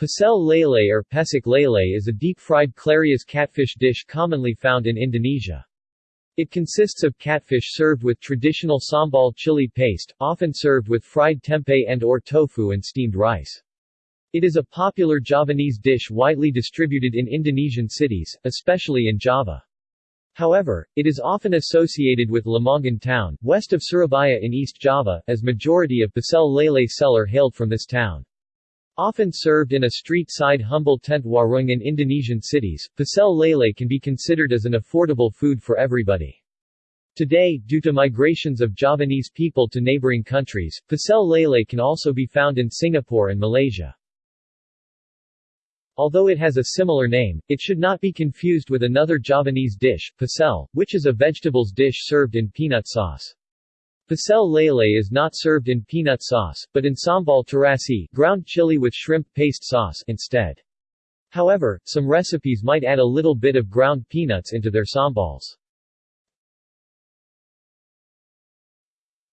Pecel lele or pecek lele is a deep-fried clarias catfish dish commonly found in Indonesia. It consists of catfish served with traditional sambal chili paste, often served with fried tempeh and or tofu and steamed rice. It is a popular Javanese dish widely distributed in Indonesian cities, especially in Java. However, it is often associated with Lamongan town, west of Surabaya in East Java, as majority of Pecel lele seller hailed from this town. Often served in a street-side humble tent warung in Indonesian cities, pecel lele can be considered as an affordable food for everybody. Today, due to migrations of Javanese people to neighboring countries, pecel lele can also be found in Singapore and Malaysia. Although it has a similar name, it should not be confused with another Javanese dish, pecel, which is a vegetables dish served in peanut sauce. Pecel lele is not served in peanut sauce, but in sambal terasi ground chili with shrimp paste sauce instead. However, some recipes might add a little bit of ground peanuts into their sambals.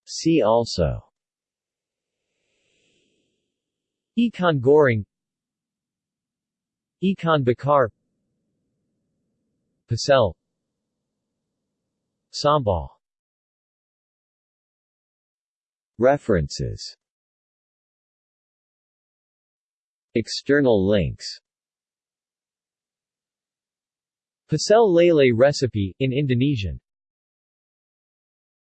See also. Ikan goreng. Ikan bakar. Pecel Sambal References. External links. Pecel lele recipe, in Indonesian